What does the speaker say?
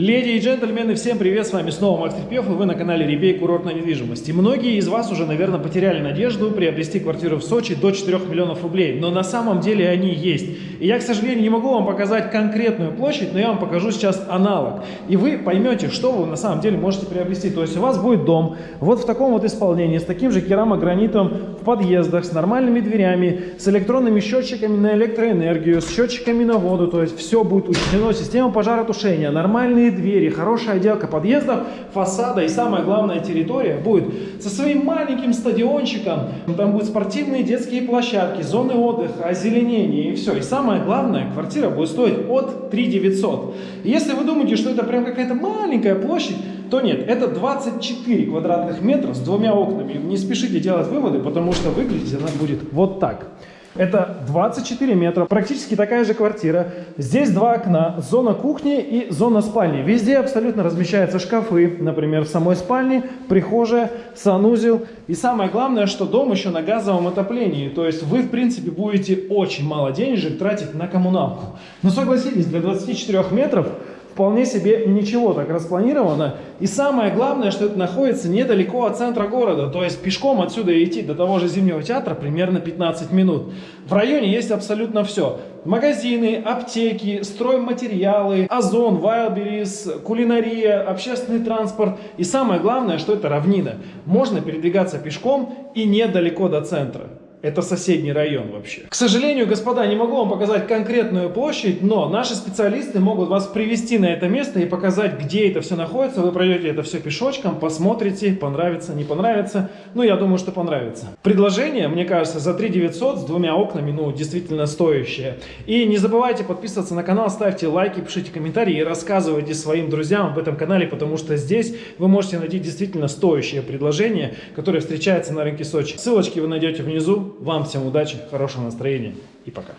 Леди и джентльмены, всем привет, с вами снова Макс Трепев, и вы на канале Ребей Курортная недвижимость. И многие из вас уже, наверное, потеряли надежду приобрести квартиру в Сочи до 4 миллионов рублей, но на самом деле они есть. И я, к сожалению, не могу вам показать конкретную площадь, но я вам покажу сейчас аналог. И вы поймете, что вы на самом деле можете приобрести. То есть у вас будет дом вот в таком вот исполнении, с таким же керамогранитом в подъездах, с нормальными дверями, с электронными счетчиками на электроэнергию, с счетчиками на воду, то есть все будет учтено, система пожаротушения, нормальные двери, хорошая отделка подъездов, фасада и самая главная территория будет со своим маленьким стадиончиком. Там будут спортивные детские площадки, зоны отдыха, озеленение и все. И самое главное, квартира будет стоить от 3 900. И если вы думаете, что это прям какая-то маленькая площадь, то нет, это 24 квадратных метра с двумя окнами. Не спешите делать выводы, потому что выглядеть она будет вот так. Это 24 метра, практически такая же квартира. Здесь два окна, зона кухни и зона спальни. Везде абсолютно размещаются шкафы, например, в самой спальне, прихожая, санузел. И самое главное, что дом еще на газовом отоплении. То есть вы, в принципе, будете очень мало денежек тратить на коммуналку. Но согласитесь, для 24 метров вполне себе ничего так распланировано. И самое главное, что это находится недалеко от центра города. То есть пешком отсюда идти до того же Зимнего театра примерно 15 минут. В районе есть абсолютно все. Магазины, аптеки, стройматериалы, озон, вайлберис, кулинария, общественный транспорт. И самое главное, что это равнина. Можно передвигаться пешком и недалеко до центра. Это соседний район вообще. К сожалению, господа, не могу вам показать конкретную площадь, но наши специалисты могут вас привести на это место и показать, где это все находится. Вы пройдете это все пешочком, посмотрите, понравится, не понравится. Ну, я думаю, что понравится. Предложение, мне кажется, за 3 900 с двумя окнами, ну, действительно стоящее. И не забывайте подписываться на канал, ставьте лайки, пишите комментарии и рассказывайте своим друзьям об этом канале, потому что здесь вы можете найти действительно стоящее предложение, которое встречается на рынке Сочи. Ссылочки вы найдете внизу. Вам всем удачи, хорошего настроения и пока.